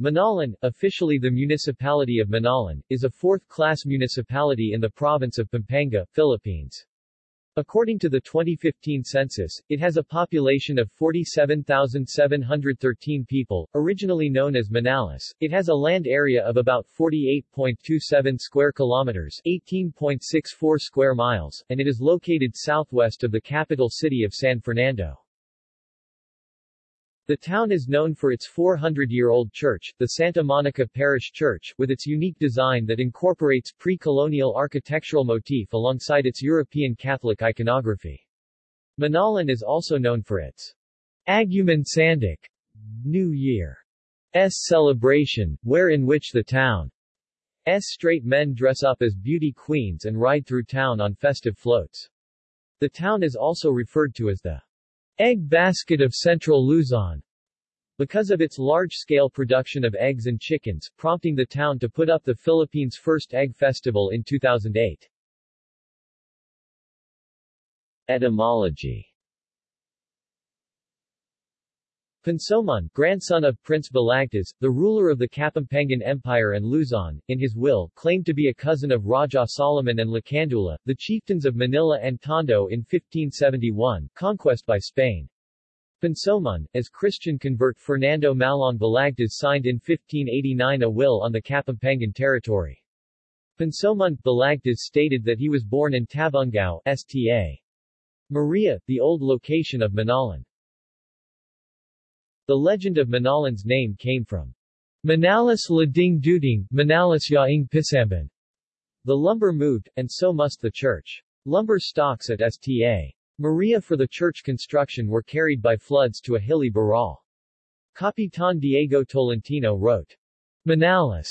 Minalin, officially the municipality of Minalin, is a fourth-class municipality in the province of Pampanga, Philippines. According to the 2015 census, it has a population of 47,713 people, originally known as Manalas. It has a land area of about 48.27 square kilometers, 18.64 square miles, and it is located southwest of the capital city of San Fernando. The town is known for its 400-year-old church, the Santa Monica Parish Church, with its unique design that incorporates pre-colonial architectural motif alongside its European Catholic iconography. Minalin is also known for its Aguman Sanduk New Year's celebration, where in which the town's straight men dress up as beauty queens and ride through town on festive floats. The town is also referred to as the Egg basket of Central Luzon because of its large-scale production of eggs and chickens, prompting the town to put up the Philippines' first egg festival in 2008. Etymology Pansoman, grandson of Prince Balagtas, the ruler of the Kapampangan Empire and Luzon, in his will, claimed to be a cousin of Raja Solomon and Lacandula, the chieftains of Manila and Tondo in 1571, conquest by Spain. Pansoman, as Christian convert Fernando Malong Balagtas signed in 1589 a will on the Kapampangan territory. Pansoman Balagtas stated that he was born in Tabungao, Sta. Maria, the old location of Manalan. The legend of Minalin's name came from Manalas Lading Duding, Manalas Yaing Pisamban. The lumber moved, and so must the church. Lumber stocks at Sta. Maria for the church construction were carried by floods to a hilly baral. Capitan Diego Tolentino wrote, Manalas.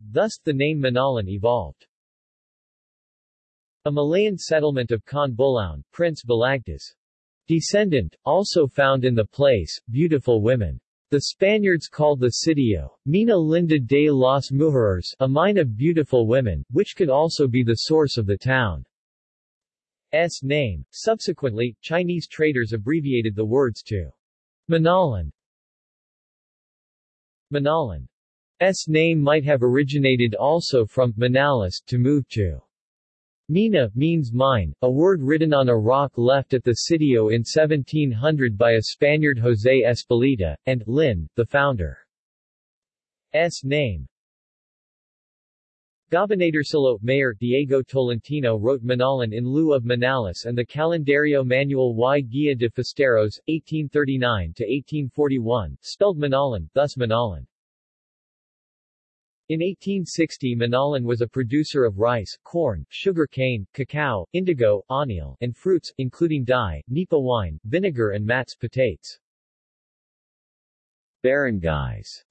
Thus, the name Minalin evolved. A Malayan settlement of Con Bulaon, Prince Balagtas. Descendant, also found in the place, beautiful women. The Spaniards called the sitio, Mina Linda de las Mujeres, a mine of beautiful women, which could also be the source of the town's name. Subsequently, Chinese traders abbreviated the words to Minalin. Minalin's name might have originated also from Manalas to move to Mina means mine, a word written on a rock left at the sitio in 1700 by a Spaniard José Espelita, and Lin, the founder's name. Gobernadorcillo Mayor Diego Tolentino wrote Manalan in lieu of Manalas and the Calendario Manual y Guía de Forasteros, 1839-1841, spelled Manalan, thus Manalan. In 1860 Minalin was a producer of rice, corn, sugar cane, cacao, indigo, anil, and fruits, including dye, nipa wine, vinegar and mats petates. Barangays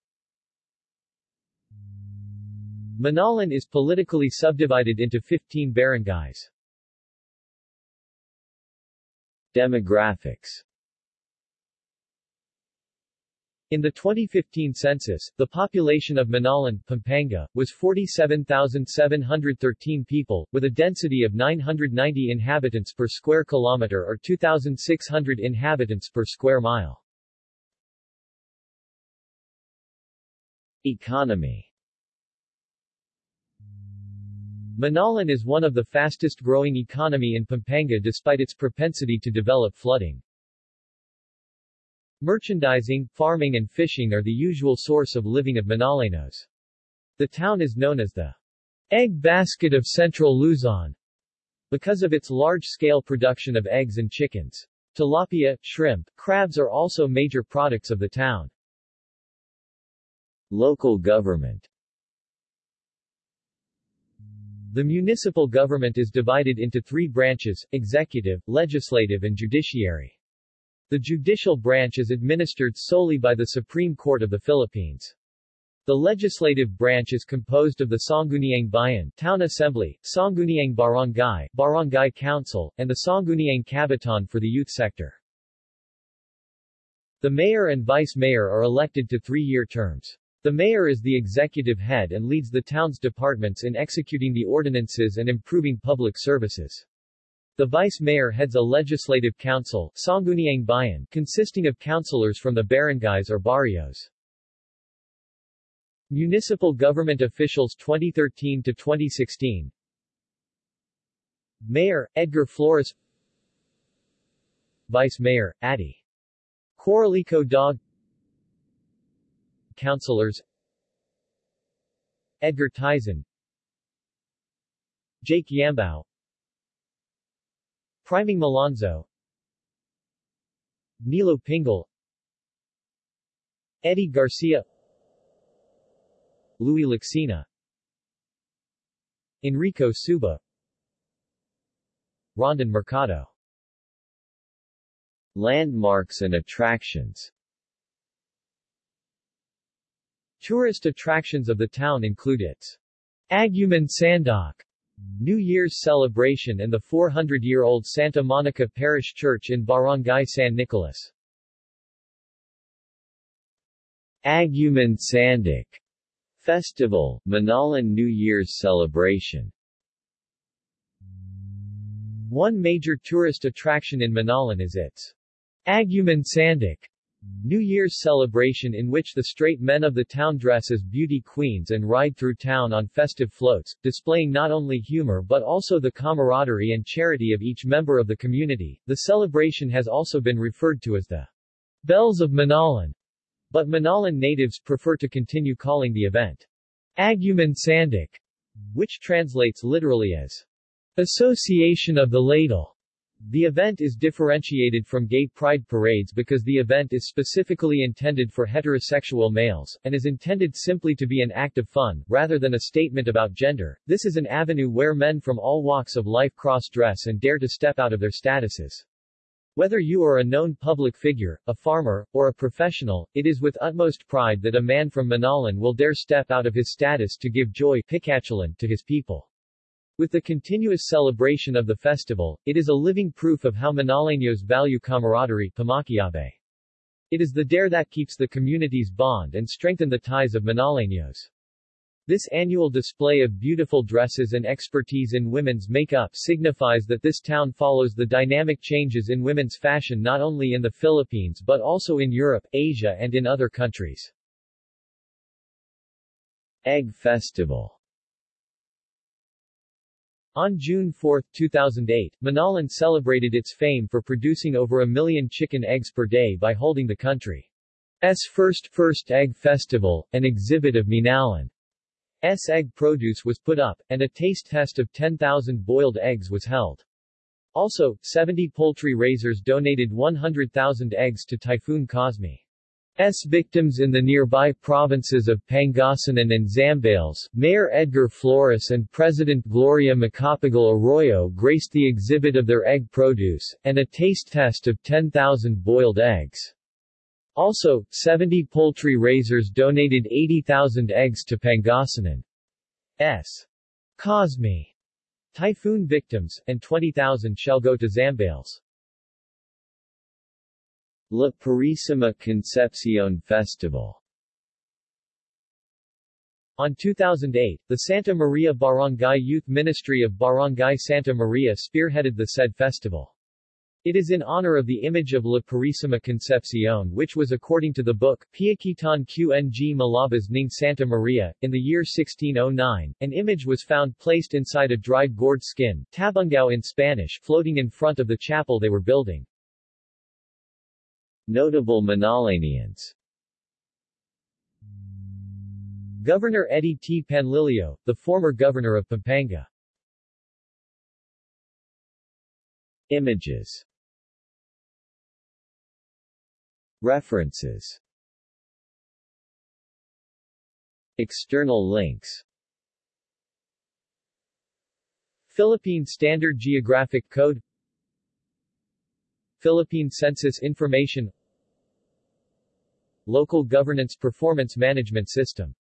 Minalin is politically subdivided into 15 barangays. Demographics in the 2015 census, the population of Minalin, Pampanga, was 47,713 people, with a density of 990 inhabitants per square kilometer or 2,600 inhabitants per square mile. Economy Manalan is one of the fastest growing economy in Pampanga despite its propensity to develop flooding. Merchandising, farming and fishing are the usual source of living of Manalenos. The town is known as the egg basket of Central Luzon because of its large-scale production of eggs and chickens. Tilapia, shrimp, crabs are also major products of the town. Local government The municipal government is divided into three branches, executive, legislative and judiciary. The judicial branch is administered solely by the Supreme Court of the Philippines. The legislative branch is composed of the Sangguniang Bayan Town Assembly, Sangguniang Barangay Barangay Council, and the Sangguniang Kabataan for the youth sector. The mayor and vice mayor are elected to three-year terms. The mayor is the executive head and leads the town's departments in executing the ordinances and improving public services. The vice mayor heads a legislative council Sangguniang Bayan, consisting of councilors from the barangays or barrios. Municipal government officials 2013 to 2016 Mayor, Edgar Flores. Vice Mayor, Adi. Coralico Dog. Councilors. Edgar Tyson. Jake Yambao Priming Malonzo. Nilo Pingal Eddie Garcia. Louis Laxina Enrico Suba. Rondon Mercado. Landmarks and attractions. Tourist attractions of the town include its Aguman Sanduk New Year's celebration and the 400-year-old Santa Monica Parish Church in Barangay San Nicolas. Aguman Sanduk Festival, Minalin New Year's celebration One major tourist attraction in Minalin is its Aguman Sanduk New Year's celebration in which the straight men of the town dress as beauty queens and ride through town on festive floats, displaying not only humor but also the camaraderie and charity of each member of the community. The celebration has also been referred to as the Bells of Minalin, but Minalin natives prefer to continue calling the event Aguman Sanduk, which translates literally as Association of the Ladle. The event is differentiated from gay pride parades because the event is specifically intended for heterosexual males, and is intended simply to be an act of fun, rather than a statement about gender. This is an avenue where men from all walks of life cross-dress and dare to step out of their statuses. Whether you are a known public figure, a farmer, or a professional, it is with utmost pride that a man from Minalin will dare step out of his status to give joy to his people. With the continuous celebration of the festival, it is a living proof of how Manaleños value camaraderie pamaquiabe. It is the dare that keeps the communities bond and strengthen the ties of Manaleños. This annual display of beautiful dresses and expertise in women's makeup signifies that this town follows the dynamic changes in women's fashion not only in the Philippines but also in Europe, Asia and in other countries. Egg Festival on June 4, 2008, Minalin celebrated its fame for producing over a million chicken eggs per day by holding the country's first First Egg Festival, an exhibit of Minalin's egg produce was put up, and a taste test of 10,000 boiled eggs was held. Also, 70 poultry raisers donated 100,000 eggs to Typhoon Cosme. S victims in the nearby provinces of Pangasinan and Zambales, Mayor Edgar Flores and President Gloria Macapagal Arroyo graced the exhibit of their egg produce, and a taste test of 10,000 boiled eggs. Also, 70 poultry raisers donated 80,000 eggs to Pangasinan's Cosme typhoon victims, and 20,000 shall go to Zambales. La Purísima Concepcion Festival on 2008, the Santa Maria Barangay Youth Ministry of Barangay Santa Maria spearheaded the said festival. It is in honor of the image of La Purísima Concepcion which was according to the book, Piaquitan Qng Malabas Ning Santa Maria, in the year 1609, an image was found placed inside a dried gourd skin, tabungao in Spanish, floating in front of the chapel they were building. Notable Manalanians. Governor Eddie T. Panlilio, the former governor of Pampanga. Images. References. External links. Philippine Standard Geographic Code Philippine Census Information Local Governance Performance Management System